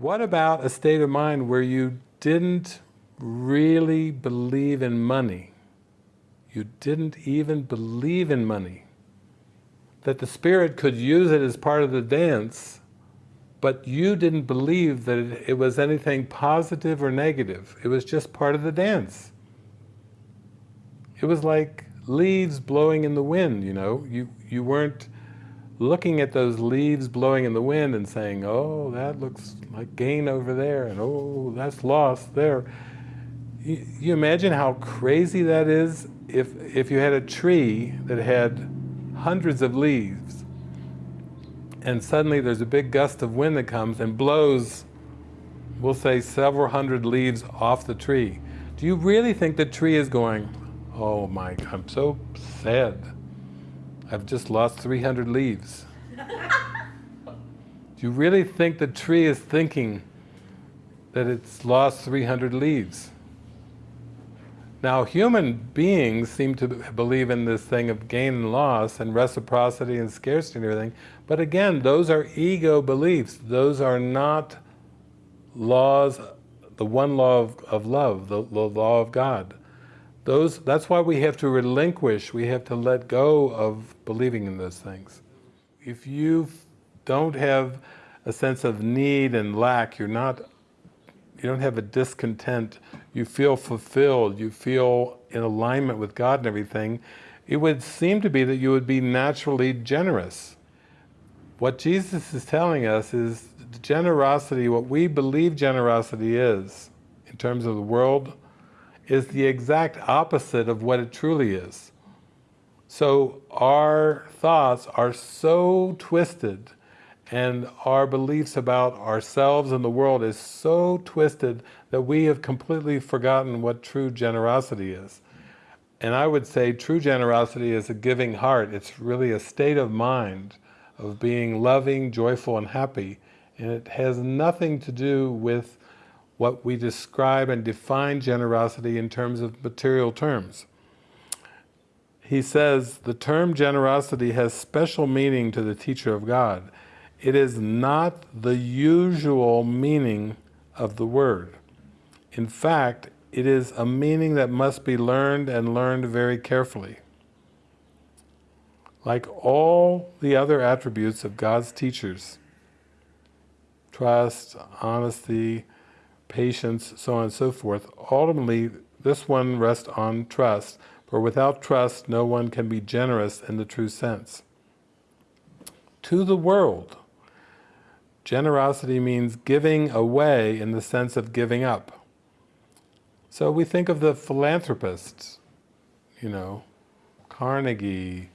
What about a state of mind where you didn't really believe in money? You didn't even believe in money. That the spirit could use it as part of the dance, but you didn't believe that it, was anything positive or negative. It was just part of the dance. It was like leaves blowing in the wind, you know. You, you weren't looking at those leaves blowing in the wind and saying, oh, that looks like gain over there, and oh, that's loss there. You, you imagine how crazy that is if, if you had a tree that had hundreds of leaves, and suddenly there's a big gust of wind that comes and blows, we'll say several hundred leaves off the tree. Do you really think the tree is going, oh my, I'm so sad. I've just lost 300 leaves. Do you really think the tree is thinking that it's lost 300 leaves? Now human beings seem to believe in this thing of gain and loss and reciprocity and scarcity and everything, but again, those are ego beliefs. Those are not laws, the one law of, of love, the, the law of God. Those, that's why we have to relinquish, we have to let go of believing in those things. If you don't have a sense of need and lack, you're not, you don't have a discontent, you feel fulfilled, you feel in alignment with God and everything, it would seem to be that you would be naturally generous. What Jesus is telling us is generosity, what we believe generosity is, in terms of the world is the exact opposite of what it truly is. So our thoughts are so twisted and our beliefs about ourselves and the world is so twisted that we have completely forgotten what true generosity is. And I would say true generosity is a giving heart. It's really a state of mind of being loving, joyful and happy. And it has nothing to do with what we describe and define generosity in terms of material terms. He says, the term generosity has special meaning to the teacher of God. It is not the usual meaning of the word. In fact, it is a meaning that must be learned and learned very carefully. Like all the other attributes of God's teachers, trust, honesty, patience, so on and so forth. Ultimately, this one rests on trust, for without trust no one can be generous in the true sense. To the world, generosity means giving away in the sense of giving up. So we think of the philanthropists, you know, Carnegie,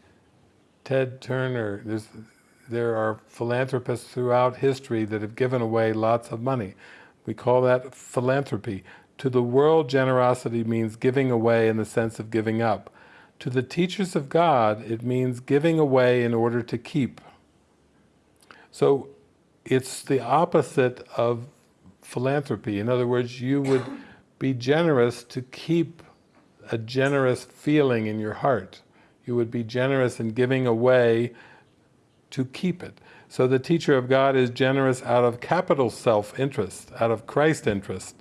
Ted Turner, There's, there are philanthropists throughout history that have given away lots of money. We call that philanthropy. To the world, generosity means giving away in the sense of giving up. To the teachers of God, it means giving away in order to keep. So it's the opposite of philanthropy. In other words, you would be generous to keep a generous feeling in your heart. You would be generous in giving away to keep it. So the teacher of God is generous out of capital self-interest, out of Christ interest.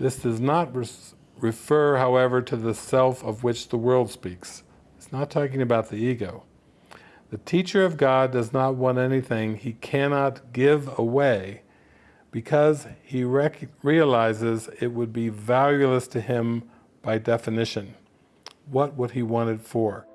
This does not refer, however, to the self of which the world speaks. It's not talking about the ego. The teacher of God does not want anything he cannot give away because he realizes it would be valueless to him by definition. What would he want it for?